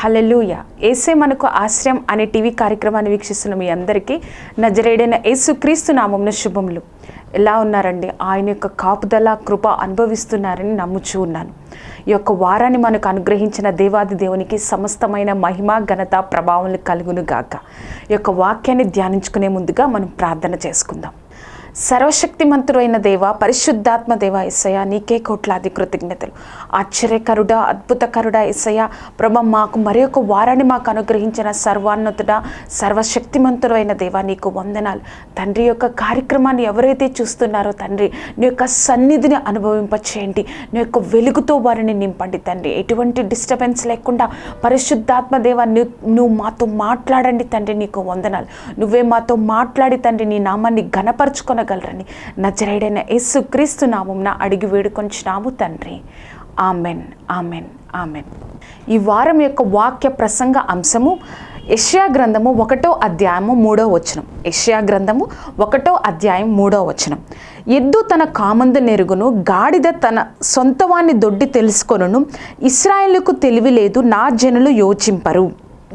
హలలుయ ఏసే మనకు ఆశ్రయం అనే టీవీ కార్యక్రమాన్ని వీక్షిస్తున్న మీ అందరికీ నజరేడైన యేసుక్రీస్తు నామంన శుభములు. ఎలా ఉన్నారండి? ఆయన యొక్క కాపుదల కృప అనుభవిస్తున్నారని నమ్ముచూ ఉన్నాను. ఈ యొక్క వారాన్ని మనకు అనుగ్రహించిన దేవాది దేవునికి సమస్తమైన మహిమ ఘనత ప్రభావం కలుగును గాక ఈ యొక్క వాక్యాన్ని ధ్యానించుకునే ముందుగా మనం ప్రార్థన చేసుకుందాం. సర్వశక్తిమంతుడైన దేవ పరిశుద్ధాత్మ దేవ ఎస్సయ్య నీకే కోట్లాది కృతజ్ఞతలు. ఆశ్చర్యకరుడ అద్భుతకరుడ ఎస్సయ్య ప్రభ మాకు మరి ఒక వారాన్ని మాకు అనుగ్రహించిన సర్వాన్నతుడ సర్వశక్తిమంతుడైన దేవ నీకు వందనాలు. తండ్రి యొక్క కార్యక్రమాన్ని ఎవరైతే చూస్తున్నారో తండ్రి నీ యొక్క సన్నిధిని అనుభవింపచేయండి. నీ యొక్క వెలుగుతో వారిని నింపండి తండ్రి. ఎటువంటి డిస్టర్బెన్స్ లేకుండా పరిశుద్ధాత్మ దేవ నువ్వు మాతో మాట్లాడండి తండ్రి నీకు వందనాలు. నువ్వే మాతో మాట్లాడి తండ్రి నీ నామాన్ని పొందగలరని నజరేడైన యేసు క్రీస్తు నామంన అడిగి వేడుకొంచున్నాము తండ్రి. Amen amen amen. ఈ వారం యొక్క వాక్య ప్రసంగ అంశము యష్యా గ్రంథము ఒకటో అధ్యాయము మూడో వచనం. యష్యా గ్రంథము ఒకటో అధ్యాయం మూడో వచనం. ఎద్దు తన కామందు నెరుగును గాడిద తన సొంతవాన్ని దొడ్డి తెలుసుకొనును ఇస్రాయేలుకు తెలివి లేదు నా జనులు యోచింపరు.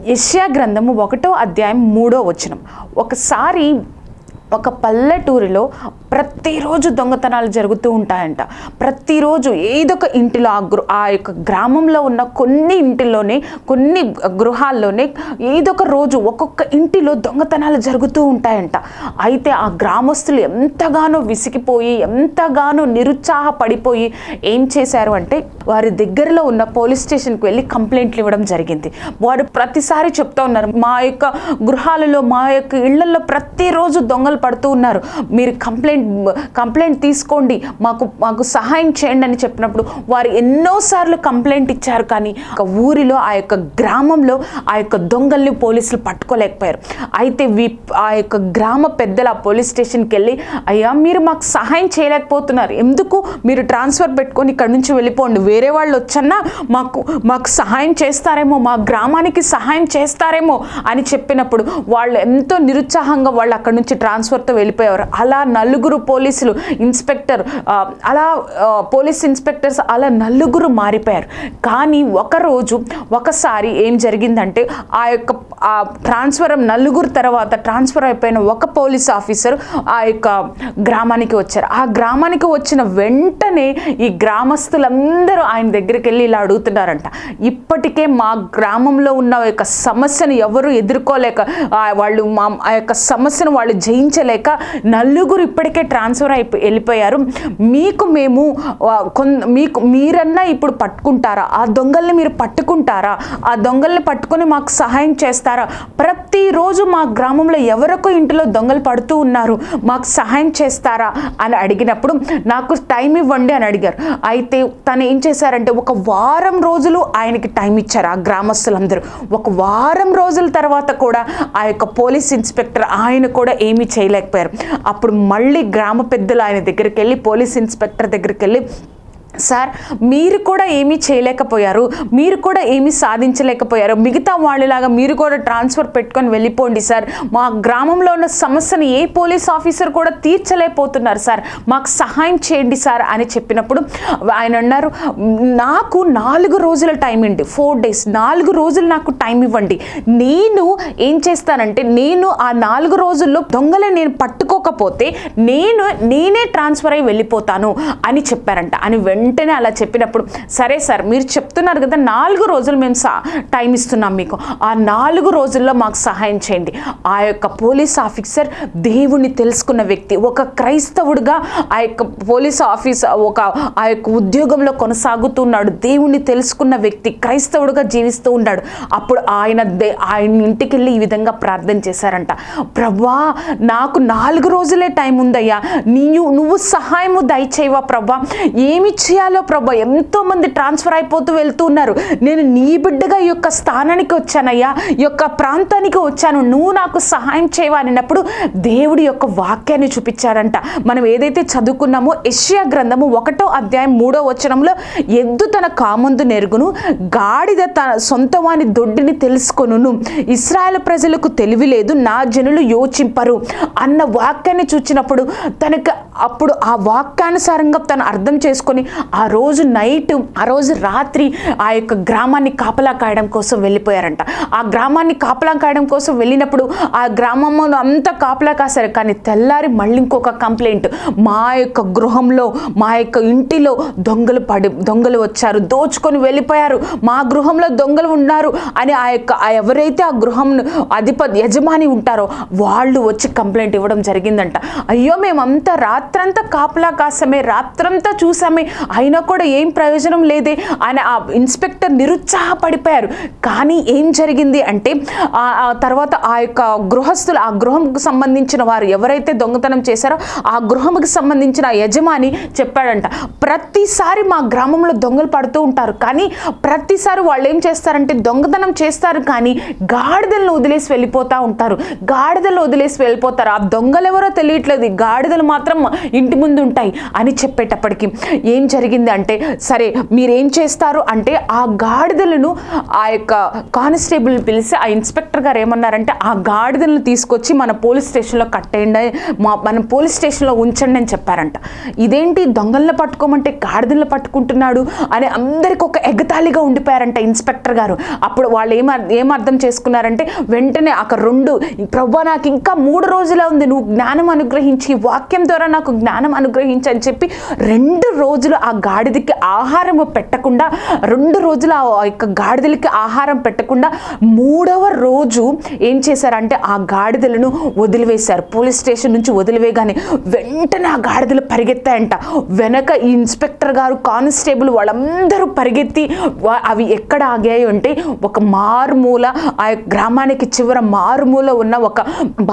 యష్యా గ్రంథము ఒకటో అధ్యాయం మూడో వచనం. ఒకసారి ఒక పల్లెటూరిలో ప్రతిరోజు దొంగతనాలు జరుగుతూ ఉంటాయంట. ప్రతిరోజు ఏదొక ఇంటిలో ఆ గృ ఆ యొక్క గ్రామంలో ఉన్న కొన్ని ఇంటిలోనే కొన్ని గృహాల్లోనే ఏదొక రోజు ఒక్కొక్క ఇంటిలో దొంగతనాలు జరుగుతూ ఉంటాయంట. అయితే ఆ గ్రామస్తులు ఎంతగానో విసిగిపోయి ఎంతగానో నిరుత్సాహపడిపోయి ఏం చేశారు అంటే వారి దగ్గరలో ఉన్న పోలీస్ స్టేషన్కి వెళ్ళి కంప్లైంట్లు ఇవ్వడం జరిగింది. వారు ప్రతిసారి చెప్తా ఉన్నారు మా యొక్క గృహాలలో మా యొక్క ఇళ్ళలో ప్రతిరోజు దొంగలు పడుతూ ఉన్నారు. మీరు కంప్లైంట్ కంప్లైంట్ తీసుకోండి. మాకు మాకు సహాయం చేయండి అని చెప్పినప్పుడు వారు ఎన్నోసార్లు కంప్లైంట్ ఇచ్చారు కానీ ఒక ఊరిలో ఆ యొక్క గ్రామంలో ఆ యొక్క దొంగల్ని పోలీసులు పట్టుకోలేకపోయారు. అయితే వి ఆ యొక్క గ్రామ పెద్దలు ఆ పోలీస్ స్టేషన్కి వెళ్ళి అయ్యా మీరు మాకు సహాయం చేయలేకపోతున్నారు. ఎందుకు? మీరు ట్రాన్స్ఫర్ పెట్టుకొని ఇక్కడ నుంచి వెళ్ళిపోండి. వేరే వాళ్ళు వచ్చన్నా మాకు మాకు సహాయం చేస్తారేమో మా గ్రామానికి సహాయం చేస్తారేమో అని చెప్పినప్పుడు వాళ్ళు ఎంతో నిరుత్సాహంగా వాళ్ళు అక్కడ నుంచి ట్రాన్స్ఫర్ ట్రాన్స్ఫర్తో వెళ్ళిపోయేవారు. అలా నలుగురు పోలీసులు ఇన్స్పెక్టర్ అలా పోలీస్ ఇన్స్పెక్టర్స్ అలా నలుగురు మారిపోయారు. కానీ ఒకరోజు ఒకసారి ఏం జరిగిందంటే ఆ యొక్క ఆ ట్రాన్స్ఫర్ నలుగురు తర్వాత ట్రాన్స్ఫర్ అయిపోయిన ఒక పోలీస్ ఆఫీసర్ ఆ యొక్క గ్రామానికి వచ్చారు. ఆ గ్రామానికి వచ్చిన వెంటనే ఈ గ్రామస్తులందరూ ఆయన దగ్గరికి వెళ్ళి ఇలా అడుగుతున్నారంట. ఇప్పటికే మా గ్రామంలో ఉన్న యొక్క సమస్యను ఎవరు ఎదుర్కోలేక వాళ్ళు మా ఆ యొక్క సమస్యను వాళ్ళు జయించలేక నలుగురు ఇప్పటికే ట్రాన్స్ఫర్ అయిపో వెళ్ళిపోయారు. మీకు మేము మీకు మీరన్నా ఇప్పుడు పట్టుకుంటారా? ఆ దొంగల్ని మీరు పట్టుకుంటారా? ఆ దొంగల్ని పట్టుకొని మాకు సహాయం చేస్తారా? ప్రతిరోజు మా గ్రామంలో ఎవరొక ఇంటిలో దొంగలు పడుతూ ఉన్నారు. మాకు సహాయం చేస్తారా? అని అడిగినప్పుడు నాకు టైం ఇవ్వండి అని అడిగారు. అయితే తను ఏం చేశారంటే ఒక వారం రోజులు ఆయనకి టైం ఇచ్చారు ఆ గ్రామస్తులందరూ. ఒక వారం రోజుల తర్వాత కూడా ఆ యొక్క పోలీస్ ఇన్స్పెక్టర్ ఆయన కూడా ఏమి చేయాలి చేయలేకపోయారు. అప్పుడు మళ్ళీ గ్రామ పెద్దలు ఆయన దగ్గరికి వెళ్ళి పోలీస్ ఇన్స్పెక్టర్ దగ్గరికి వెళ్ళి సార్ మీరు కూడా ఏమీ చేయలేకపోయారు మీరు కూడా ఏమీ సాధించలేకపోయారు. మిగతా వాళ్ళలాగా మీరు కూడా ట్రాన్స్ఫర్ పెట్టుకొని వెళ్ళిపోండి సార్. మా గ్రామంలో ఉన్న సమస్యను ఏ పోలీస్ ఆఫీసర్ కూడా తీర్చలేకపోతున్నారు సార్. మాకు సహాయం చేయండి సార్ అని చెప్పినప్పుడు ఆయన అన్నారు నాకు నాలుగు రోజుల టైం ఇండి ఫోర్ డేస్. నాలుగు రోజులు నాకు టైం ఇవ్వండి. నేను ఏం చేస్తానంటే నేను ఆ నాలుగు రోజుల్లో దొంగలు నేను పట్టుకోకపోతే నేను నేనే ట్రాన్స్ఫర్ అయి వెళ్ళిపోతాను అని చెప్పారంట. అని వెంటనే వెంటనే అలా చెప్పినప్పుడు సరే సార్ మీరు చెప్తున్నారు కదా నాలుగు రోజులు మేము సా టైం ఇస్తున్నాం మీకు. ఆ నాలుగు రోజుల్లో మాకు సహాయం చేయండి. ఆ యొక్క పోలీస్ ఆఫీసర్ దేవుణ్ణి తెలుసుకున్న వ్యక్తి ఒక క్రైస్తవుడిగా ఆ యొక్క పోలీస్ ఆఫీస్ ఒక ఆ యొక్క ఉద్యోగంలో కొనసాగుతున్నాడు. దేవుణ్ణి తెలుసుకున్న వ్యక్తి క్రైస్తవుడిగా జీవిస్తూ ఉన్నాడు. అప్పుడు ఆయన దే ఆయన ఇంటికి వెళ్ళి ఈ విధంగా ప్రార్థన చేశారంట. ప్రభా నాకు నాలుగు రోజులే టైం ఉందయ్యా. నీవు నువ్వు సహాయము దయచేయవా ప్రభా? ఏమి చేయాలో ప్రభా ఎంతో మంది ట్రాన్స్ఫర్ అయిపోతూ వెళ్తూ ఉన్నారు. నేను నీ బిడ్డగా ఈ యొక్క స్థానానికి వచ్చానయ్యా. ఈ యొక్క ప్రాంతానికి వచ్చాను. నువ్వు నాకు సహాయం చేయవాలన్నప్పుడు దేవుడి యొక్క వాక్యాన్ని చూపించాడంట. మనం ఏదైతే చదువుకున్నామో ఎషియా గ్రంథము ఒకటో అధ్యాయం మూడో వచనంలో ఎద్దు తన కామందు నెరుగును గాడిద తన సొంత వాని దొడ్డిని తెలుసుకొనును. ఇస్రాయల్ ప్రజలకు తెలివి లేదు నా జనులు యోచింపరు అన్న వాక్యాన్ని చూచినప్పుడు తనకు అప్పుడు ఆ వాక్యానుసారంగా తను అర్థం చేసుకొని ఆ రోజు నైట్ ఆ రోజు రాత్రి ఆ యొక్క గ్రామాన్ని కాపలా కాయడం కోసం వెళ్ళిపోయారంట. ఆ గ్రామాన్ని కాపలా కాయడం కోసం వెళ్ళినప్పుడు ఆ గ్రామంలో అంతా కాపలా కాశారు. కానీ తెల్లారి మళ్ళీ ఇంకొక కంప్లైంట్ మా యొక్క గృహంలో మా యొక్క ఇంటిలో దొంగలు పడి దొంగలు వచ్చారు. దోచుకొని వెళ్ళిపోయారు. మా గృహంలో దొంగలు ఉన్నారు అని ఆ యొక్క ఆ ఎవరైతే ఆ గృహం అధిపతి యజమాని ఉంటారో వాళ్ళు వచ్చి కంప్లైంట్ ఇవ్వడం జరిగిందంట. అయ్యో మేమంతా రాత్రంతా కాపలా కాసామే రాత్రంతా చూసామే అయినా కూడా ఏం ప్రయోజనం లేదే అని ఆ ఇన్స్పెక్టర్ నిరుత్సాహపడిపోయారు. కానీ ఏం జరిగింది అంటే ఆ తర్వాత ఆ యొక్క గృహస్థులు ఆ గృహంకు సంబంధించిన వారు ఎవరైతే దొంగతనం చేశారో ఆ గృహంకి సంబంధించిన యజమాని చెప్పాడంట ప్రతిసారి మా గ్రామంలో దొంగలు పడుతూ ఉంటారు. కానీ ప్రతిసారి వాళ్ళు ఏం చేస్తారంటే దొంగతనం చేస్తారు. కానీ గాడిదలను వదిలేసి వెళ్ళిపోతూ ఉంటారు. గాడిదలు వదిలేసి వెళ్ళిపోతారు. ఆ దొంగలు ఎవరో తెలియట్లేదు. గాడిదలు మాత్రం ఇంటి ముందు ఉంటాయి అని చెప్పేటప్పటికి ఏం జరిగింది అంటే సరే మీరేం చేస్తారు అంటే ఆ గాడిదలను ఆ యొక్క కానిస్టేబుల్ పిలిచి ఆ ఇన్స్పెక్టర్ గారు ఏమన్నారంటే ఆ గాడిదలను తీసుకొచ్చి మన పోలీస్ స్టేషన్లో కట్టేయండి మా మన పోలీస్ స్టేషన్లో ఉంచండి అని చెప్పారంట. ఇదేంటి దొంగలను పట్టుకోమంటే గాడిదలను పట్టుకుంటున్నాడు అని అందరికి ఒక ఎగతాళిగా ఉండిపోయారంట ఇన్స్పెక్టర్ గారు. అప్పుడు వాళ్ళు ఏం ఏం అర్థం చేసుకున్నారంటే వెంటనే అక్కడ రెండు ప్రభా నాకు ఇంకా మూడు రోజులే ఉంది నువ్వు జ్ఞానం అనుగ్రహించి వాక్యం ద్వారా నాకు జ్ఞానం అనుగ్రహించి అని చెప్పి రెండు రోజులు ఆ గాడిదకి ఆహారం పెట్టకుండా రెండు రోజులు ఆ యొక్క గాడిదలకి ఆహారం పెట్టకుండా మూడవ రోజు ఏం చేశారంటే ఆ గాడిదలను వదిలివేశారు. పోలీస్ స్టేషన్ నుంచి వదిలివేయగానే వెంటనే ఆ గాడిదలు పరిగెత్తాయంట. వెనక ఈ ఇన్స్పెక్టర్ గారు కానిస్టేబుల్ వాళ్ళందరూ పరిగెత్తి అవి ఎక్కడ ఆగాయి అంటే ఒక మారుమూల ఆ యొక్క గ్రామానికి చివర మారుమూల ఉన్న ఒక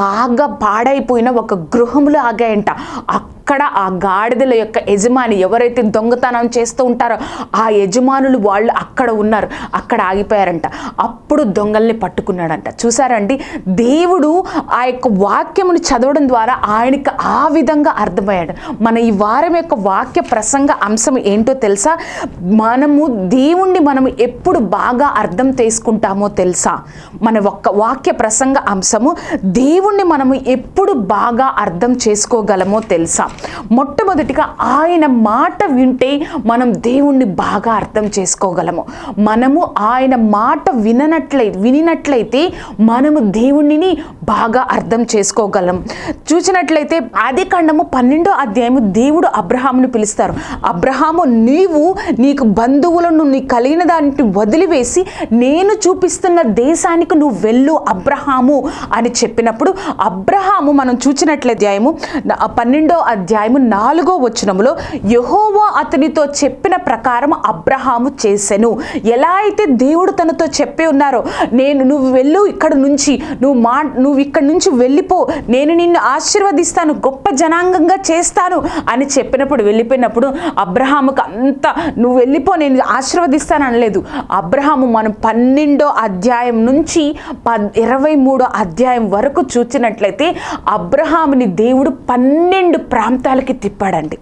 బాగా పాడైపోయిన ఒక గృహంలో ఆగాయంట. అక్కడ ఆ గాడిదల యొక్క యజమాని ఎవరైతే దొంగతనం చేస్తూ ఉంటారు. ఆ యజమానులు వాళ్ళు అక్కడ ఉన్నారు. అక్కడ ఆగిపోయారంట. అప్పుడు దొంగల్ని పట్టుకున్నాడంట. చూసారండి? దేవుడు ఆ యొక్క వాక్యమును చదవడం ద్వారా ఆయనకి ఆ విధంగా అర్థమయ్యాడు. మన ఈ వారం యొక్క వాక్య ప్రసంగ అంశం ఏంటో తెలుసా? మనము దేవుణ్ణి మనము ఎప్పుడు బాగా అర్థం చేసుకుంటామో తెలుసా? మన ఒక్క వాక్య ప్రసంగ అంశము దేవుణ్ణి మనము ఎప్పుడు బాగా అర్థం చేసుకోగలమో తెలుసా? మొట్టమొదటిగా ఆయన మాట ఉంటే మనం దేవుణ్ణి బాగా అర్థం చేసుకోగలము. మనము ఆయన మాట విననట్లయి వినినట్లయితే మనము దేవుణ్ణిని బాగా అర్థం చేసుకోగలం. చూసినట్లయితే ఆది ఖండము పన్నెండో అధ్యాయము దేవుడు అబ్రహామును పిలుస్తారు. అబ్రహాము నీవు నీకు బంధువులను నీ కలిగిన దాన్ని వదిలివేసి నేను చూపిస్తున్న దేశానికి నువ్వు వెళ్ళు అబ్రహాము అని చెప్పినప్పుడు అబ్రహాము మనం చూచినట్లయితే అధ్యాయము పన్నెండో అధ్యాయము నాలుగో వచనములో యహోవా అతనితో చెప్పిన ప్రకారం అబ్రహాము చేసెను. ఎలా అయితే దేవుడు తనతో చెప్పి ఉన్నారో నేను నువ్వు వెళ్ళు ఇక్కడ నుంచి నువ్వు మా నువ్వు ఇక్కడ నుంచి వెళ్ళిపో నేను నిన్ను ఆశీర్వదిస్తాను గొప్ప జనాంగంగా చేస్తాను అని చెప్పినప్పుడు వెళ్ళిపోయినప్పుడు అబ్రహాముకు అంత నువ్వు వెళ్ళిపో నేను ఆశీర్వదిస్తాను అనలేదు. అబ్రహాము మనం పన్నెండో అధ్యాయం నుంచి పద్ ఇరవై మూడో అధ్యాయం వరకు చూచినట్లయితే అబ్రహాముని దేవుడు పన్నెండు ప్రాంతాలకి తిప్పాడండి.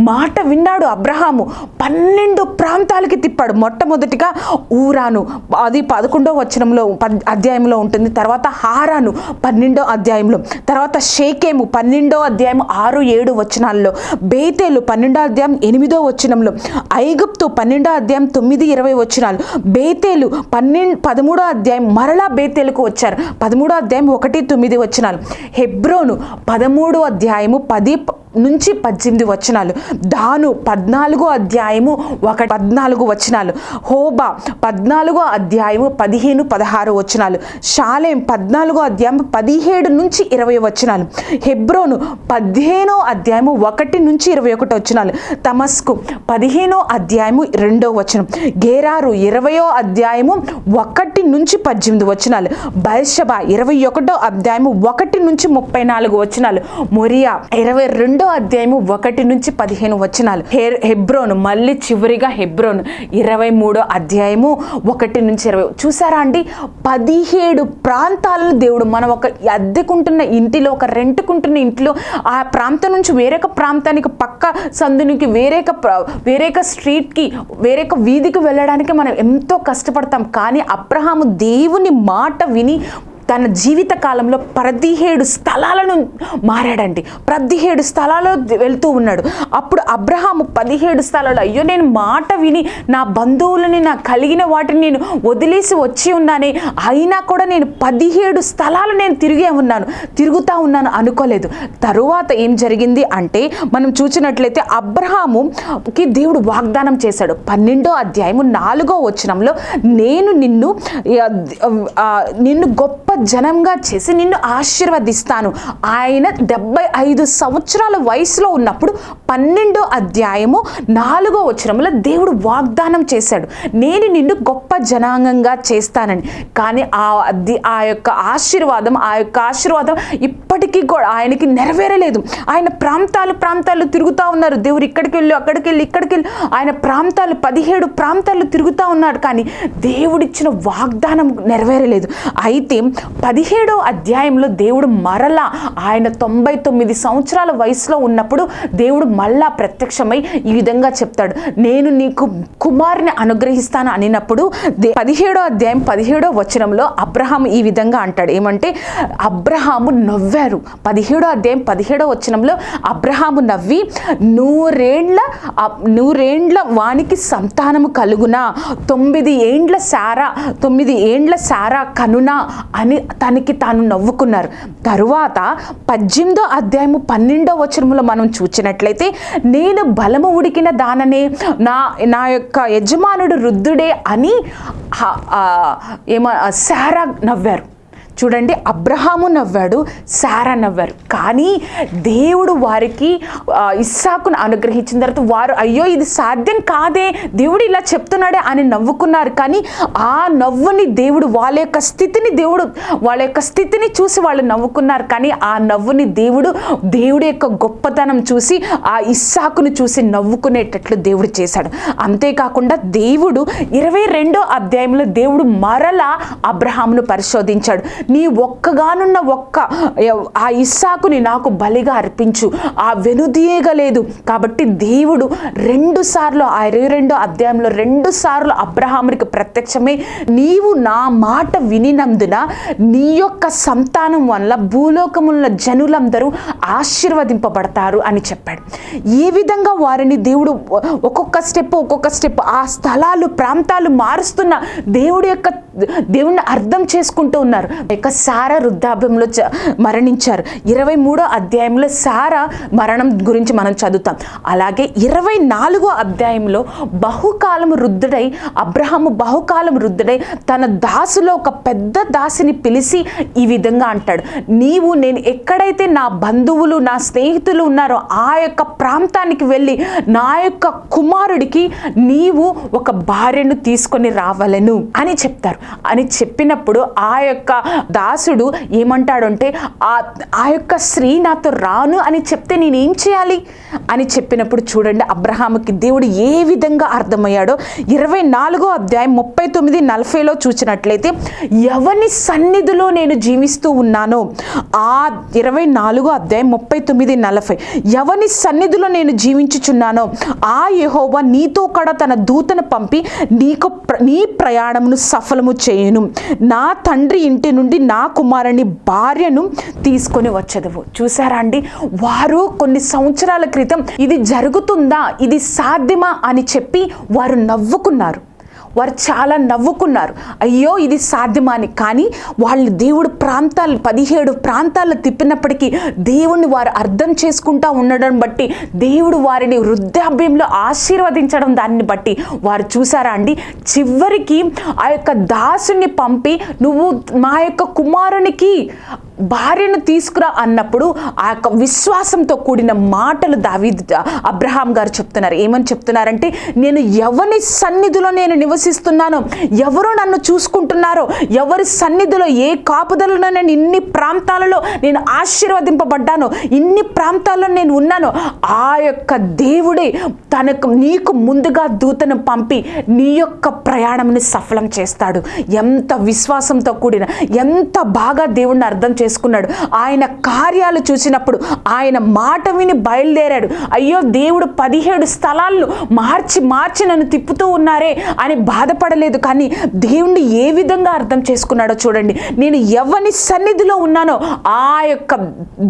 మాట విన్నాడు అబ్రహాము. పన్నెండు ప్రాంతాలకి తిప్పాడు. మొట్టమొదటిగా ఊరాను. అది పదకొండో వచనంలో పద్ అధ్యాయంలో ఉంటుంది. తర్వాత హారాను పన్నెండో అధ్యాయంలో. తర్వాత షేకేము పన్నెండో అధ్యాయం ఆరు ఏడు వచనాల్లో. బేతేలు పన్నెండో అధ్యాయం ఎనిమిదో వచనంలో. ఐగుప్తు పన్నెండో అధ్యాయం తొమ్మిది ఇరవై వచనాలు. బేతేలు పన్నెండు పదమూడో అధ్యాయం మరలా బేతేలుకు వచ్చారు. పదమూడో అధ్యాయం ఒకటి తొమ్మిది వచనాలు. హెబ్రోను పదమూడో అధ్యాయము పది నుంచి పద్దెనిమిది వచనాలు. దాను పద్నాలుగో అధ్యాయము ఒక పద్నాలుగు వచనాలు. హోబా పద్నాలుగో అధ్యాయము పదిహేను పదహారు వచనాలు. షాలేం పద్నాలుగో అధ్యాయం పదిహేడు నుంచి ఇరవై వచనాలు. హెబ్రోను పదిహేనో అధ్యాయము ఒకటి నుంచి ఇరవై ఒకటి వచనాలు. తమస్కు పదిహేనో అధ్యాయము రెండో వచనం. గేరారు ఇరవయో అధ్యాయము ఒకటి నుంచి పద్దెనిమిది వచనాలు. బైషభ ఇరవై ఒకటో అధ్యాయము ఒకటి నుంచి ముప్పై నాలుగు వచనాలు. మొరియా ఇరవై రెండో అధ్యాయము ఒకటి నుంచి పదిహేను వచనాలు. హె- హెబ్రోను మళ్ళీ చివరిగా హెబ్రోను. ఇరవై మూడో అధ్యాయము ఒకటి నుంచి ఇరవై. చూసారా అండి? పదిహేడు ప్రాంతాలను దేవుడు మనం ఒక అద్దెకుంటున్న ఇంటిలో ఒక రెంట్కుంటున్న ఇంటిలో ఆ ప్రాంతం నుంచి వేరొక ప్రాంతానికి పక్క సందునికి వేరేక వేరేక స్ట్రీట్కి వేరేక వీధికి వెళ్ళడానికి మనం ఎంతో కష్టపడతాం. కానీ అబ్రహాము దేవుని మాట విని తన జీవిత కాలంలో పదిహేడు స్థలాలను మారాడండి. పదిహేడు స్థలాల్లో వెళ్తూ ఉన్నాడు. అప్పుడు అబ్రహాము పదిహేడు స్థలాలు అయ్యో నేను మాట విని నా బంధువులని నా కలిగిన వాటిని నేను వదిలేసి వచ్చి ఉన్నానే అయినా కూడా నేను పదిహేడు స్థలాలు నేను తిరిగే ఉన్నాను తిరుగుతూ ఉన్నాను అనుకోలేదు. తరువాత ఏం జరిగింది అంటే మనం చూసినట్లయితే అబ్రహాముకి దేవుడు వాగ్దానం చేశాడు. పన్నెండో అధ్యాయము నాలుగో వచనంలో నేను నిన్ను నిన్ను గొప్ప జనంగా చేసి నిన్ను ఆశీర్వదిస్తాను. ఆయన డెబ్బై ఐదు సంవత్సరాల వయసులో ఉన్నప్పుడు పన్నెండో అధ్యాయము నాలుగో వచనంలో దేవుడు వాగ్దానం చేశాడు. నేను నిన్ను గొప్ప జనాంగంగా చేస్తానని. కానీ ఆ అది ఆ యొక్క ఆశీర్వాదం ఆ యొక్క ఆశీర్వాదం ఇప్పటికీ కూడా ఆయనకి నెరవేరలేదు. ఆయన ప్రాంతాలు ప్రాంతాలు తిరుగుతూ ఉన్నారు. దేవుడు ఇక్కడికి వెళ్ళి అక్కడికి వెళ్ళి ఇక్కడికి వెళ్ళి. ఆయన ప్రాంతాలు పదిహేడు ప్రాంతాలు తిరుగుతూ ఉన్నాడు. కానీ దేవుడిచ్చిన వాగ్దానం నెరవేరలేదు. అయితే పదిహేడో అధ్యాయంలో దేవుడు మరలా ఆయన తొంభై తొమ్మిది సంవత్సరాల వయసులో ఉన్నప్పుడు దేవుడు మళ్ళా ప్రత్యక్షమై ఈ విధంగా చెప్తాడు. నేను నీకు కుమారుని అనుగ్రహిస్తాను అనినప్పుడు పదిహేడో అధ్యాయం పదిహేడో వచనంలో అబ్రహాం ఈ విధంగా అంటాడు. ఏమంటే అబ్రహాము నవ్వారు. పదిహేడో అధ్యాయం పదిహేడో వచనంలో అబ్రహాము నవ్వి నూరేండ్ల నూరేండ్ల వానికి సంతానము కలుగునా? తొమ్మిది ఏండ్ల సారా తొమ్మిది ఏండ్ల సారా కనునా? అని తనకి తాను నవ్వుకున్నారు. తరువాత పద్దెనిమిదో అధ్యాయము పన్నెండో వచనములో మనం చూచినట్లయితే నేను బలము ఉడికిన దాననే నా నా యొక్క యజమానుడు రుద్ధుడే అని హ- ఏమ సారా నవ్వారు. చూడండి అబ్రహాము నవ్వాడు సారా నవ్వారు. కానీ దేవుడు వారికి ఇస్సాకును అనుగ్రహించిన తర్వాత వారు అయ్యో ఇది సాధ్యం కాదే దేవుడు ఇలా చెప్తున్నాడే అని నవ్వుకున్నారు. కానీ ఆ నవ్వుని దేవుడు వాళ్ళ యొక్క స్థితిని దేవుడు వాళ్ళ యొక్క స్థితిని చూసి వాళ్ళు నవ్వుకున్నారు. కానీ ఆ నవ్వుని దేవుడు దేవుడి యొక్క గొప్పతనం చూసి ఆ ఇస్సాకును చూసి నవ్వుకునేటట్లు దేవుడు చేశాడు. అంతేకాకుండా దేవుడు ఇరవై రెండో అధ్యాయంలో దేవుడు మరలా అబ్రహామును పరిశోధించాడు. నీ ఒక్కగానున్న ఒక్క ఆ ఇస్సాకుని నాకు బలిగా అర్పించు. ఆ వెనుదీయగలేదు కాబట్టి దేవుడు రెండు సార్లు ఆ ఇరవై రెండో అధ్యాయంలో రెండు సార్లు అబ్రహామునికి ప్రత్యక్షమే నీవు నా మాట వినినందున నీ యొక్క సంతానం వల్ల భూలోకముల జనులందరూ ఆశీర్వదింపబడతారు అని చెప్పాడు. ఏ విధంగా వారిని దేవుడు ఒక్కొక్క స్టెప్ ఒక్కొక్క స్టెప్ ఆ స్థలాలు ప్రాంతాలు మారుస్తున్న దేవుడి యొక్క దేవుణ్ణి అర్థం చేసుకుంటూ ఉన్నారు. ఇక సారా వృద్ధాభ్యంలో చ- మరణించారు. ఇరవై మూడో అధ్యాయంలో సారా మరణం గురించి మనం చదువుతాం. అలాగే ఇరవై నాలుగో అధ్యాయంలో బహుకాలం వృద్ధుడై అబ్రహాము బహుకాలం వృద్ధుడై తన దాసులో ఒక పెద్ద దాసిని పిలిచి ఈ విధంగా అంటాడు. నీవు నేను ఎక్కడైతే నా బంధువులు నా స్నేహితులు ఉన్నారో ఆ యొక్క ప్రాంతానికి వెళ్ళి నా యొక్క కుమారుడికి నీవు ఒక భార్యను తీసుకొని రావలను అని చెప్తారు. అని చెప్పినప్పుడు ఆ యొక్క దాసుడు ఏమంటాడంటే ఆ ఆ యొక్క స్త్రీ నాతో రాను అని చెప్తే నేనేం చేయాలి? అని చెప్పినప్పుడు చూడండి అబ్రహాముకి దేవుడు ఏ విధంగా అర్థమయ్యాడో ఇరవై నాలుగో అధ్యాయం ముప్పై తొమ్మిది నలభైలో చూసినట్లయితే ఎవని సన్నిధిలో నేను జీవిస్తూ ఉన్నానో? ఆ ఇరవై నాలుగో అధ్యాయం ముప్పై తొమ్మిది నలభై ఎవని సన్నిధిలో నేను జీవించుచున్నానో ఆ యహోవా నీతో కూడా తన దూతను పంపి నీకు నీ ప్రయాణమును సఫలము చేయను. నా తండ్రి ఇంటి నుండి నా కుమారుని భార్యను తీసుకొని వచ్చేదవు. చూసారా అండి? వారు కొన్ని సంవత్సరాల క్రితం ఇది జరుగుతుందా ఇది సాధ్యమా అని చెప్పి వారు నవ్వుకున్నారు. వారు చాలా నవ్వుకున్నారు. అయ్యో ఇది సాధ్యమాని. కానీ వాళ్ళు దేవుడు ప్రాంతాలు పదిహేడు ప్రాంతాలు తిప్పినప్పటికీ దేవుణ్ణి వారు అర్థం చేసుకుంటా ఉండడం బట్టి దేవుడు వారిని వృద్ధాభ్యంలో ఆశీర్వదించడం దాన్ని బట్టి వారు చూసారా అండి? చివరికి ఆ యొక్క దాసుని పంపి నువ్వు మా యొక్క కుమారునికి భార్యను తీసుకురా అన్నప్పుడు ఆ యొక్క విశ్వాసంతో కూడిన మాటలు దావీ అబ్రహాం గారు చెప్తున్నారు. ఏమని చెప్తున్నారంటే నేను ఎవరి సన్నిధిలో నేను నివసిస్తున్నాను. ఎవరు నన్ను చూసుకుంటున్నారో ఎవరి సన్నిధిలో ఏ కాపుదలలో నేను ఇన్ని ప్రాంతాలలో నేను ఆశీర్వదింపబడ్డానో ఇన్ని ప్రాంతాల్లో నేను ఉన్నానో ఆ యొక్క దేవుడే తనకు నీకు ముందుగా దూతను పంపి నీ యొక్క ప్రయాణంని సఫలం చేస్తాడు. ఎంత విశ్వాసంతో కూడిన ఎంత బాగా దేవుణ్ణి అర్థం చేసుకున్నాడు. ఆయన కార్యాలు చూసినప్పుడు ఆయన మాట విని బయలుదేరాడు. అయ్యో దేవుడు పదిహేడు స్థలాలను మార్చి మార్చి నన్ను తిప్పుతూ ఉన్నారే అని బాధపడలేదు కానీ దేవుణ్ణి ఏ విధంగా అర్థం చేసుకున్నాడో చూడండి. నేను ఎవరి సన్నిధిలో ఉన్నానో ఆ యొక్క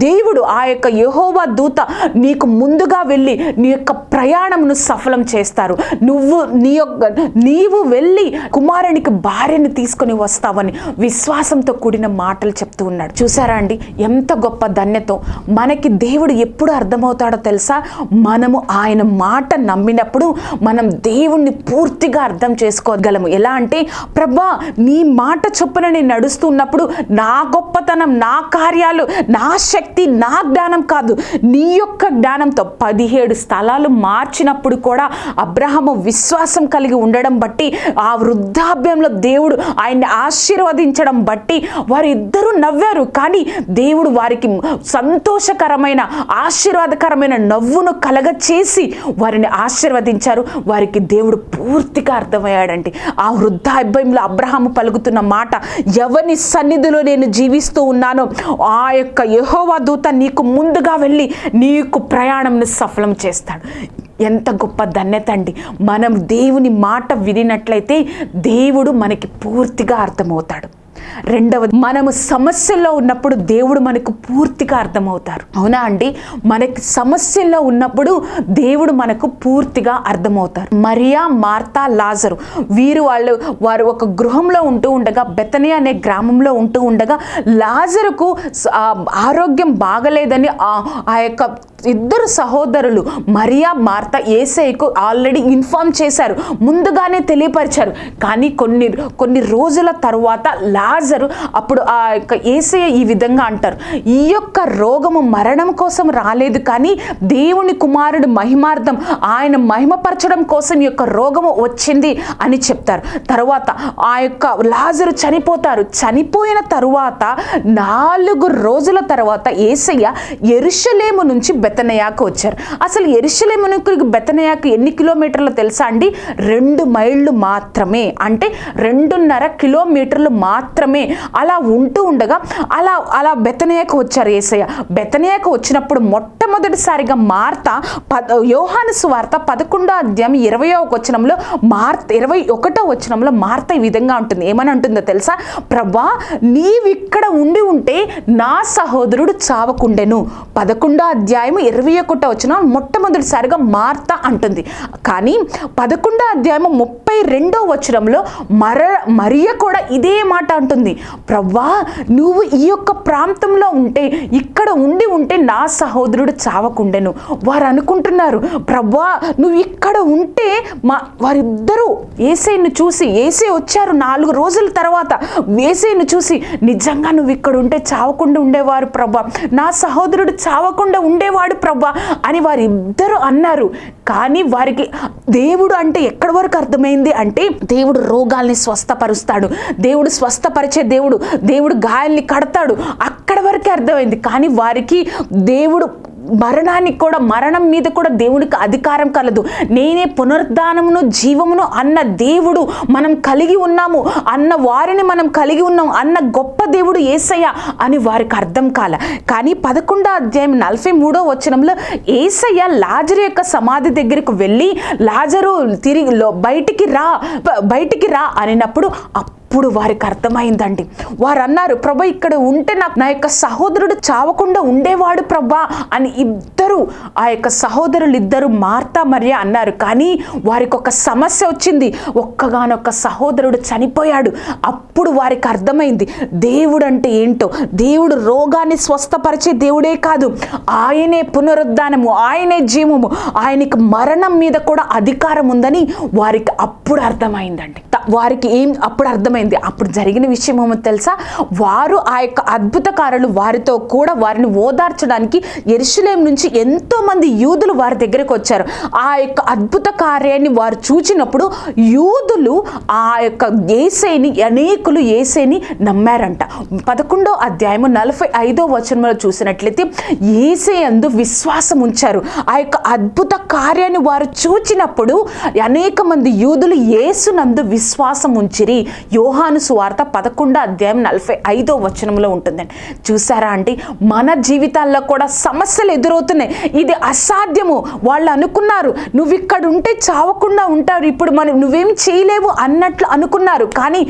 దేవుడు ఆ యొక్క యహోవా దూత నీకు ముందుగా వెళ్ళి నీ యొక్క ప్రయాణమును సఫలం చేస్తారు. నువ్వు నీ యొక్క నీవు వెళ్ళి కుమారునికి భార్యను తీసుకొని వస్తావని విశ్వాసంతో కూడిన మాటలు చెప్తూ ఉన్నాడు. చూసారా అండి? ఎంత గొప్ప ధన్యతో మనకి దేవుడు ఎప్పుడు అర్థమవుతాడో తెలుసా? మనము ఆయన మాట నమ్మినప్పుడు మనం దేవుణ్ణి పూర్తిగా అర్థం చేసుకోగలము ఎలా అంటే ప్రభా నీ మాట చొప్పున నేను నడుస్తున్నప్పుడు నా గొప్పతనం నా కార్యాలు నా శక్తి నా జ్ఞానం కాదు. నీ యొక్క జ్ఞానంతో పదిహేడు స్థలాలు మార్చినప్పుడు కూడా అబ్రహము విశ్వాసం కలిగి ఉండడం బట్టి ఆ వృద్ధాప్యంలో దేవుడు ఆయన్ని ఆశీర్వదించడం బట్టి వారిద్దరూ నవ్వారు. కానీ దేవుడు వారికి సంతోషకరమైన ఆశీర్వాదకరమైన నవ్వును కలగచేసి వారిని ఆశీర్వదించారు. వారికి దేవుడు పూర్తిగా అర్థమయ్యాడండి ఆ వృద్ధాభ్యంలో అబ్రహాము పలుకుతున్న మాట ఎవరి సన్నిధిలో నేను జీవిస్తూ ఉన్నానో ఆ యొక్క యహోవా దూత నీకు ముందుగా వెళ్ళి నీకు ప్రయాణంను సఫలం చేస్తాడు. ఎంత గొప్ప ధన్యత అండి. మనం దేవుని మాట వినినట్లయితే దేవుడు మనకి పూర్తిగా అర్థమవుతాడు. రెండవది మనము సమస్యల్లో ఉన్నప్పుడు దేవుడు మనకు పూర్తిగా అర్థమవుతారు. అవునా అండి? మనకి సమస్యల్లో ఉన్నప్పుడు దేవుడు మనకు పూర్తిగా అర్థమవుతారు. మరియా మార్తా లాజరు వీరు వాళ్ళు వారు ఒక గృహంలో ఉంటూ ఉండగా బెతని అనే గ్రామంలో ఉంటూ ఉండగా లాజరుకు ఆరోగ్యం బాగలేదని ఆ ఆ యొక్క ఇద్దరు సహోదరులు మరియా మార్త ఏసైకు ఆల్రెడీ ఇన్ఫార్మ్ చేశారు. ముందుగానే తెలియపరిచారు. కానీ కొన్ని కొన్ని రోజుల తరువాత లాజరు అప్పుడు ఆ యొక్క ఏసయ్య ఈ విధంగా అంటారు. ఈ యొక్క రోగము మరణం కోసం రాలేదు కానీ దేవుని కుమారుడు మహిమార్థం ఆయన మహిమపరచడం కోసం ఈ యొక్క రోగము వచ్చింది అని చెప్తారు. తర్వాత ఆ యొక్క లాజరు చనిపోతారు. చనిపోయిన తరువాత నాలుగు రోజుల తర్వాత ఏసయ్య ఎరుషలేము నుంచి బెత్తనయాకు వచ్చారు. అసలు ఎరుషలేము నుంచి ఎన్ని కిలోమీటర్లు తెలుసా అండి? రెండు మైళ్ళు మాత్రమే. అంటే రెండున్నర కిలోమీటర్లు మాత్రమే. అలా ఉంటూ ఉండగా అలా అలా బెత్తనయాకు వచ్చారు ఏసయ్య. బెత్తనయాకు వచ్చినప్పుడు మొట్టమొదటిసారిగా మార్త పద యోహాను సువార్త పదకొండో అధ్యాయం ఇరవయో వచనంలో మార్త ఇరవై ఒకటో వచనంలో మార్త ఈ విధంగా ఉంటుంది. ఏమని ఉంటుందో తెలుసా? ప్రభా నీవిక్కడ ఇక్కడ ఉండి ఉంటే నా సహోదరుడు చావకుండెను. పదకొండో అధ్యాయం ఇరవై ఒకటో వచ్చిన మొట్టమొదటిసారిగా మార్త అంటుంది. కానీ పదకొండో అధ్యాయం ముప్పై రెండో వచనంలో మర మరియ కూడా ఇదే మాట అంటుంది. ప్రవ్వా నువ్వు ఈ యొక్క ప్రాంతంలో ఉంటే ఇక్కడ ఉండి ఉంటే నా సహోదరుడు చావకుండెను. వారు అనుకుంటున్నారు ప్రవ్వా నువ్వు ఇక్కడ ఉంటే మా వారిద్దరూ ఏసైను చూసి ఏసై వచ్చారు నాలుగు రోజుల తర్వాత ఏసైను చూసి నిజంగా నువ్వు ఇక్కడ ఉంటే చావకుండా ఉండేవారు ప్రభా నా సహోదరుడు చావకుండా ఉండేవాడు ప్రభా అని వారిద్దరూ అన్నారు. కానీ వారికి దేవుడు అంటే ఎక్కడి వరకు అర్థమైంది అంటే దేవుడు రోగాల్ని స్వస్థపరుస్తాడు. దేవుడు స్వస్థపరిచే దేవుడు దేవుడు గాయాల్ని కడతాడు. అక్కడ వరకే అర్థమైంది. కానీ వారికి దేవుడు మరణానికి కూడా మరణం మీద కూడా దేవునికి అధికారం కలదు. నేనే పునరుద్ధానమును జీవమును అన్న దేవుడు మనం కలిగి ఉన్నాము. అన్న వారిని మనం కలిగి ఉన్నాం అన్న గొప్ప దేవుడు ఏసయ్య అని వారికి అర్థం కాల. కానీ పదకొండో అధ్యాయం నలభై మూడో వచనంలో ఏసయ్య లాజరు యొక్క సమాధి దగ్గరకు వెళ్ళి లాజరు తిరిగి లో- బయటికి రా బయటికి రా అనినప్పుడు అప్పుడు వారికి అర్థమైందండి. వారు అన్నారు ప్రభా ఇక్కడ ఉంటే నాకు నా యొక్క సహోదరుడు చావకుండా ఉండేవాడు ప్రభా అని ఇద్దరు ఆ యొక్క సహోదరులు ఇద్దరు మార్తా మరియా అన్నారు. కానీ వారికి ఒక సమస్య వచ్చింది. ఒక్కగానొక్క సహోదరుడు చనిపోయాడు. అప్పుడు వారికి అర్థమైంది దేవుడు అంటే ఏంటో? దేవుడు రోగాన్ని స్వస్థపరిచే దేవుడే కాదు. ఆయనే పునరుద్ధానము ఆయనే జీవము ఆయనకి మరణం మీద కూడా అధికారం ఉందని వారికి అప్పుడు అర్థమైందండి. త- వారికి ఏం అప్పుడు అర్థమైంది అప్పుడు జరిగిన విషయం ఏమో తెలుసా? వారు ఆ యొక్క అద్భుతకారులు వారితో కూడా వారిని ఓదార్చడానికి ఎరుషులేం నుంచి ఎంతో మంది యూదులు వారి దగ్గరకు వచ్చారు. ఆ యొక్క అద్భుత కార్యాన్ని వారు చూచినప్పుడు యూదులు ఆ యొక్క ఏసైని అనేకులు ఏసైని నమ్మారంట. పదకొండో అధ్యాయము నలభై ఐదో వచనంలో చూసినట్లయితే ఏసై అందు విశ్వాసం ఉంచారు. ఆ యొక్క అద్భుత కార్యాన్ని వారు చూచినప్పుడు అనేక మంది యూదులు ఏసునందు విశ్వాసం ఉంచిరి. యోహాను సువార్త పదకొండో అధ్యాయం నలభై ఐదో వచనంలో ఉంటుందండి. చూసారా అండి? మన జీవితాల్లో కూడా సమస్యలు ఎదురవుతున్నాయి. ఇది అసాధ్యము. వాళ్ళు అనుకున్నారు నువ్వు ఇక్కడ ఉంటే చావకుండా ఉంటారు. ఇప్పుడు మనం నువ్వేం చేయలేవు అన్నట్లు అనుకున్నారు. కానీ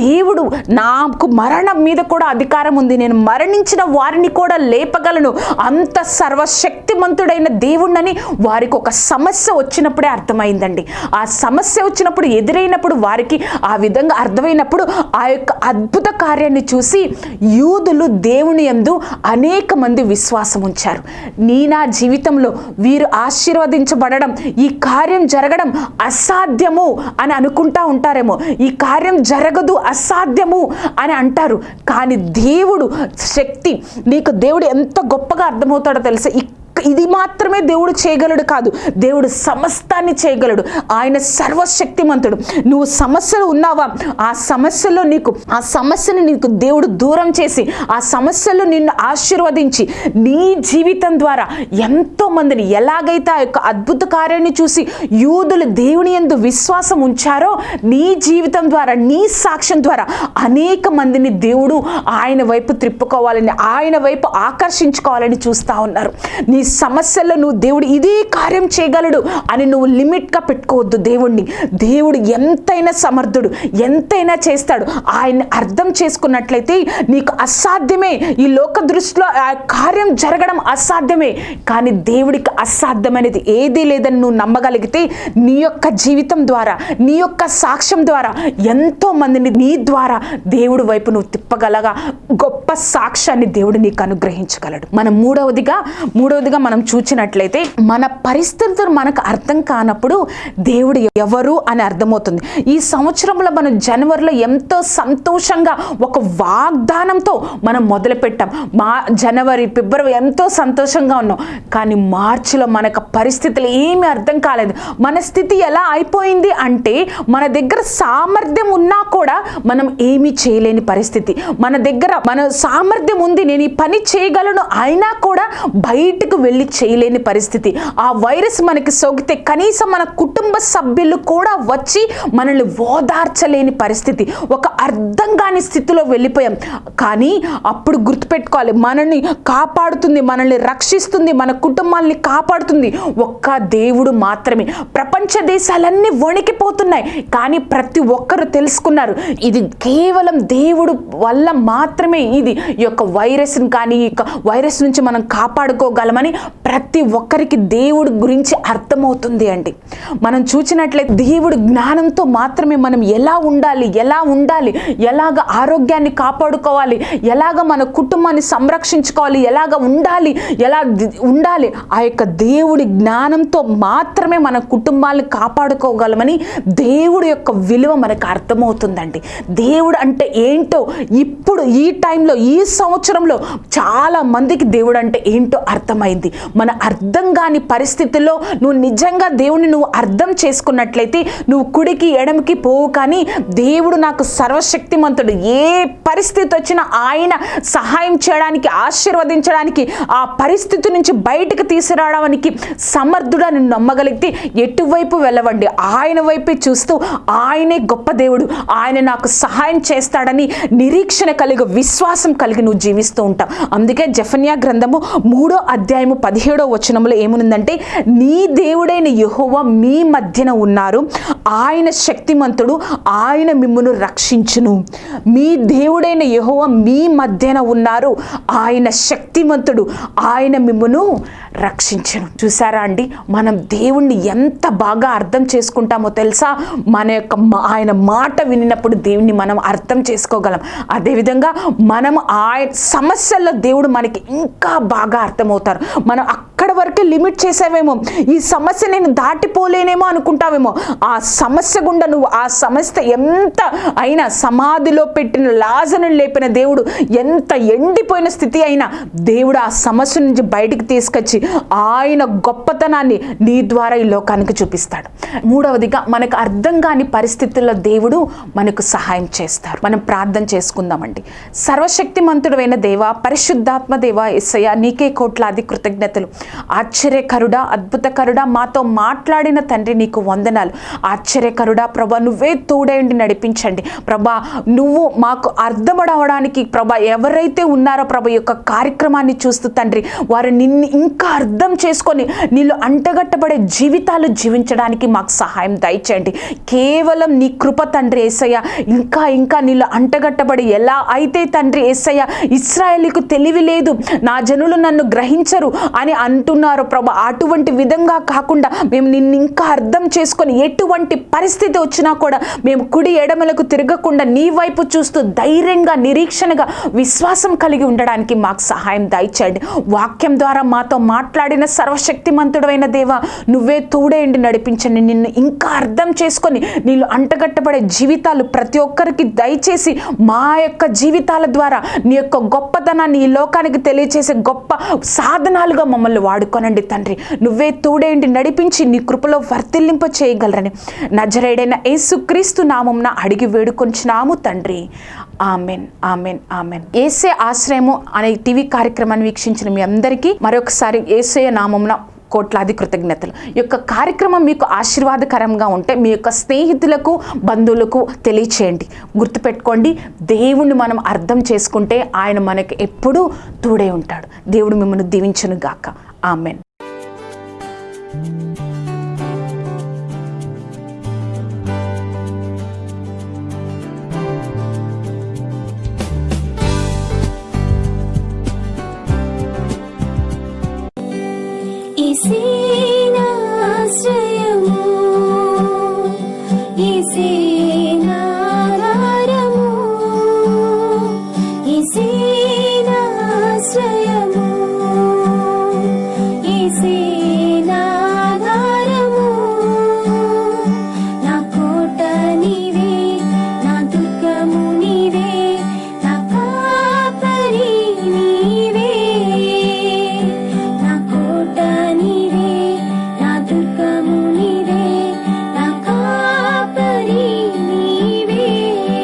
దేవుడు నాకు మరణం మీద కూడా అధికారం ఉంది. నేను మరణించిన వారిని కూడా లేపగలను. అంత సర్వశక్తిమంతుడైన దేవుణ్ణని వారికి ఒక సమస్య వచ్చినప్పుడే అర్థమైందండి. ఆ సమస్య వచ్చినప్పుడు ఎదురైనప్పుడు వారికి ఆ విధంగా జరిగినప్పుడు ఆ యొక్క అద్భుత కార్యాన్ని చూసి యూదులు దేవుని యందు అనేక మంది విశ్వాసం ఉంచారు. నీ నా జీవితంలో వీరు ఆశీర్వదించబడడం ఈ కార్యం జరగడం అసాధ్యము అని అనుకుంటా ఉంటారేమో. ఈ కార్యం జరగదు అసాధ్యము అని అంటారు. కానీ దేవుడు శక్తి నీకు దేవుడు ఎంత గొప్పగా అర్థమవుతాడో తెలుసా? ఇది మాత్రమే దేవుడు చేయగలడు కాదు. దేవుడు సమస్తాన్ని చేయగలడు. ఆయన సర్వశక్తిమంతుడు. నువ్వు సమస్యలు ఉన్నావా? ఆ సమస్యలో నీకు ఆ సమస్యను నీకు దేవుడు దూరం చేసి ఆ సమస్యలు నిన్ను ఆశీర్వదించి నీ జీవితం ద్వారా ఎంతో మందిని ఎలాగైతే ఆ యొక్క అద్భుత కార్యాన్ని చూసి యూదులు దేవుని ఎందు విశ్వాసం ఉంచారో నీ జీవితం ద్వారా నీ సాక్ష్యం ద్వారా అనేక మందిని దేవుడు ఆయన వైపు త్రిప్పుకోవాలని ఆయన వైపు ఆకర్షించుకోవాలని చూస్తా ఉన్నారు. నీ సమస్యల్లో నువ్వు దేవుడు ఇదే కార్యం చేయగలడు అని నువ్వు లిమిట్గా పెట్టుకోవద్దు దేవుణ్ణి. దేవుడు ఎంతైనా సమర్థుడు ఎంతైనా చేస్తాడు. ఆయన్ని అర్థం చేసుకున్నట్లయితే నీకు అసాధ్యమే. ఈ లోక దృష్టిలో ఆ కార్యం జరగడం అసాధ్యమే. కానీ దేవుడికి అసాధ్యమైనది ఏదీ లేదని నువ్వు నమ్మగలిగితే నీ యొక్క జీవితం ద్వారా నీ యొక్క సాక్ష్యం ద్వారా ఎంతో మందిని నీ ద్వారా దేవుడి వైపు నువ్వు తిప్పగలగా. గొప్ప సాక్ష్యాన్ని దేవుడు నీకు అనుగ్రహించగలడు. మనం మూడవదిగా మూడవదిగా మనం చూచినట్లయితే మన పరిస్థితులు మనకు అర్థం కానప్పుడు దేవుడు ఎవరు అని అర్థమవుతుంది. ఈ సంవత్సరంలో మనం జనవరిలో ఎంతో సంతోషంగా ఒక వాగ్దానంతో మనం మొదలుపెట్టాం. మా జనవరి ఫిబ్రవరి ఎంతో సంతోషంగా ఉన్నాం. కానీ మార్చిలో మనకు పరిస్థితులు ఏమీ అర్థం కాలేదు. మన స్థితి ఎలా అయిపోయింది అంటే మన దగ్గర సామర్థ్యం ఉన్నా కూడా మనం ఏమీ చేయలేని పరిస్థితి. మన దగ్గర మన సామర్థ్యం ఉంది. నేను ఈ పని చేయగలను అయినా కూడా బయటకు వెళ్ళి చేయలేని పరిస్థితి. ఆ వైరస్ మనకి సోకితే కనీసం మన కుటుంబ సభ్యులు కూడా వచ్చి మనల్ని ఓదార్చలేని పరిస్థితి. ఒక అర్థం కాని స్థితిలో వెళ్ళిపోయాం. కానీ అప్పుడు గుర్తుపెట్టుకోవాలి మనల్ని కాపాడుతుంది మనల్ని రక్షిస్తుంది మన కుటుంబాల్ని కాపాడుతుంది ఒక్క దేవుడు మాత్రమే. ప్రపంచ దేశాలన్నీ వణికిపోతున్నాయి. కానీ ప్రతి ఒక్కరు తెలుసుకున్నారు ఇది కేవలం దేవుడు వల్ల మాత్రమే ఇది. ఈ యొక్క వైరస్ని కానీ ఈ యొక్క వైరస్ నుంచి మనం కాపాడుకోగలమని ప్రతి ఒక్కరికి దేవుడి గురించి అర్థమవుతుంది అండి. మనం చూసినట్లయితే దేవుడు జ్ఞానంతో మాత్రమే మనం ఎలా ఉండాలి ఎలా ఉండాలి ఎలాగ ఆరోగ్యాన్ని కాపాడుకోవాలి ఎలాగ మన కుటుంబాన్ని సంరక్షించుకోవాలి ఎలాగ ఉండాలి ఎలా ఉండాలి ఆ యొక్క దేవుడి జ్ఞానంతో మాత్రమే మన కుటుంబాన్ని కాపాడుకోగలమని దేవుడి యొక్క విలువ మనకు అర్థమవుతుందండి. దేవుడు అంటే ఏంటో ఇప్పుడు ఈ టైంలో ఈ సంవత్సరంలో చాలా మందికి దేవుడు అంటే ఏంటో అర్థమైంది. మన అర్థం కాని పరిస్థితుల్లో నువ్వు నిజంగా దేవుని నువ్వు అర్థం చేసుకున్నట్లయితే నువ్వు కుడికి ఎడమకి పోవు కానీ దేవుడు నాకు సర్వశక్తిమంతుడు. ఏ పరిస్థితి వచ్చినా ఆయన సహాయం చేయడానికి ఆశీర్వదించడానికి ఆ పరిస్థితి నుంచి బయటకు తీసుకురావడానికి సమర్థుడని నమ్మగలిగితే ఎటువైపు వెళ్ళవండి? ఆయన వైపే చూస్తూ ఆయనే గొప్ప దేవుడు. ఆయన నాకు సహాయం చేస్తాడని నిరీక్షణ కలిగి విశ్వాసం కలిగి నువ్వు జీవిస్తూ ఉంటావు. అందుకే జఫన్యా గ్రంథము మూడో అధ్యాయము పదిహేడో వచనంలో ఏముందంటే నీ దేవుడైన యహోవ మీ మధ్యన ఉన్నారు. ఆయన శక్తిమంతుడు ఆయన మిమ్మును రక్షించును. మీ దేవుడైన యహోవ మీ మధ్యన ఉన్నారు. ఆయన శక్తిమంతుడు ఆయన మిమ్మును రక్షించను. చూసారా అండి? మనం దేవుణ్ణి ఎంత బాగా అర్థం చేసుకుంటామో తెలుసా? మన యొక్క మా- ఆయన మాట వినినప్పుడు దేవుణ్ణి మనం అర్థం చేసుకోగలం. అదేవిధంగా మనం ఆయన సమస్యల్లో దేవుడు మనకి ఇంకా బాగా అర్థమవుతారు. మనం అక్కడ వరకే లిమిట్ చేసావేమో? ఈ సమస్య నేను దాటిపోలేనేమో అనుకుంటావేమో? ఆ సమస్య గుండా నువ్వు ఆ సమస్య ఎంత అయినా సమాధిలో పెట్టిన లాజను లేపిన దేవుడు ఎంత ఎండిపోయిన స్థితి అయినా దేవుడు ఆ సమస్య నుంచి బయటికి తీసుకొచ్చి ఆయన గొప్పతనాన్ని నీ ద్వారా ఈ లోకానికి చూపిస్తాడు. మూడవదిగా మనకు అర్థం కాని పరిస్థితుల్లో దేవుడు మనకు సహాయం చేస్తారు మనం ప్రార్థన చేసుకుందామండి. సర్వశక్తిమంతుడైన దేవ పరిశుద్ధాత్మ దేవ ఎస్సయ్య నీకే కోట్లాది కృతజ్ఞతలు. ఆశ్చర్యకరుడా అద్భుతకరుడా మాతో మాట్లాడిన తండ్రి నీకు వందనాలు. ఆశ్చర్యకరుడా ప్రభా నువ్వే తోడేండి నడిపించండి. ప్రభా నువ్వు మాకు అర్థమడవడానికి ప్రభా ఎవరైతే ఉన్నారో ప్రభ యొక్క కార్యక్రమాన్ని చూస్తూ తండ్రి వారు నిన్ను ఇంకా అర్థం చేసుకొని నీళ్ళు అంటగట్టబడే జీవితాలు జీవించడానికి మాకు సహాయం దయచేయండి. కేవలం నీ కృప తండ్రి ఏసయ్య. ఇంకా ఇంకా నీళ్ళు అంటగట్టబడి ఎలా అయితే తండ్రి ఏసయ్య ఇస్రాయలీకు తెలివి లేదు నా జనులు నన్ను గ్రహించరు అని అంటున్నారు ప్రభా అటువంటి విధంగా కాకుండా మేము నిన్ను ఇంకా అర్థం చేసుకొని ఎటువంటి పరిస్థితి వచ్చినా కూడా మేము కుడి ఎడమలకు తిరగకుండా నీ వైపు చూస్తూ ధైర్యంగా నిరీక్షణగా విశ్వాసం కలిగి ఉండడానికి మాకు సహాయం దయచేయండి. వాక్యం ద్వారా మాతో మా మాట్లాడిన సర్వశక్తిమంతుడైన దేవ నువ్వే తోడేయండి నడిపించండి. నిన్ను ఇంకా అర్థం చేసుకొని నీళ్ళు అంటగట్టబడే జీవితాలు ప్రతి ఒక్కరికి దయచేసి మా యొక్క జీవితాల ద్వారా నీ యొక్క గొప్పతనాన్ని ఈ లోకానికి తెలియచేసే గొప్ప సాధనాలుగా మమ్మల్ని వాడుకోనండి తండ్రి. నువ్వే తోడేయండి నడిపించి నీ కృపలో వర్తిల్లింప చేయగలరని. నజరేడైన యేసుక్రీస్తు నామంన అడిగి వేడుకొంచినాము తండ్రి. Amen amen amen. ఏసే ఆశ్రయము అనే టీవీ కార్యక్రమాన్ని వీక్షించిన మీ అందరికీ మరొకసారి ఏసే నామంన కోట్లాది కృతజ్ఞతలు. ఈ యొక్క కార్యక్రమం మీకు ఆశీర్వాదకరంగా ఉంటే మీ యొక్క స్నేహితులకు బంధువులకు తెలియచేయండి. గుర్తుపెట్టుకోండి దేవుణ్ణి మనం అర్థం చేసుకుంటే ఆయన మనకి ఎప్పుడూ తోడే ఉంటాడు. దేవుడు మిమ్మల్ని దీవించను గాక ఆమెన్.